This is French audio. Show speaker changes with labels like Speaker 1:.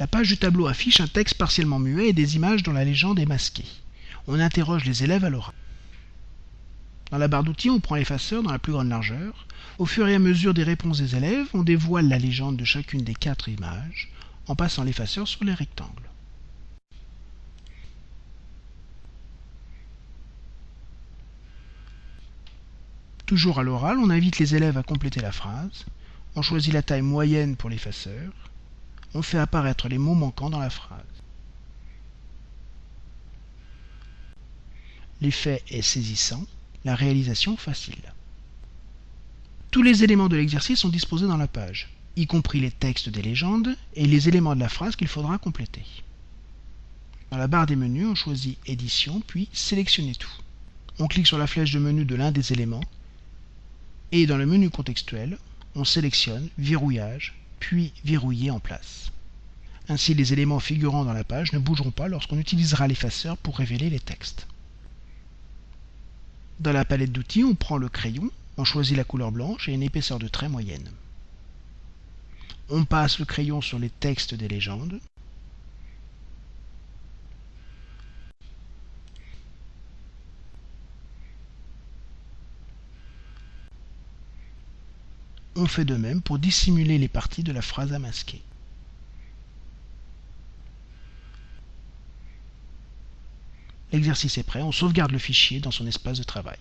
Speaker 1: La page du tableau affiche un texte partiellement muet et des images dont la légende est masquée. On interroge les élèves à l'oral. Dans la barre d'outils, on prend l'effaceur dans la plus grande largeur. Au fur et à mesure des réponses des élèves, on dévoile la légende de chacune des quatre images en passant l'effaceur sur les rectangles. Toujours à l'oral, on invite les élèves à compléter la phrase. On choisit la taille moyenne pour l'effaceur. On fait apparaître les mots manquants dans la phrase. L'effet est saisissant, la réalisation facile. Tous les éléments de l'exercice sont disposés dans la page, y compris les textes des légendes et les éléments de la phrase qu'il faudra compléter. Dans la barre des menus, on choisit Édition, puis Sélectionner tout. On clique sur la flèche de menu de l'un des éléments et dans le menu contextuel, on sélectionne Verrouillage, puis Verrouiller en place. Ainsi, les éléments figurant dans la page ne bougeront pas lorsqu'on utilisera l'effaceur pour révéler les textes. Dans la palette d'outils, on prend le crayon, on choisit la couleur blanche et une épaisseur de trait moyenne. On passe le crayon sur les textes des légendes. On fait de même pour dissimuler les parties de la phrase à masquer. L'exercice est prêt, on sauvegarde le fichier dans son espace de travail.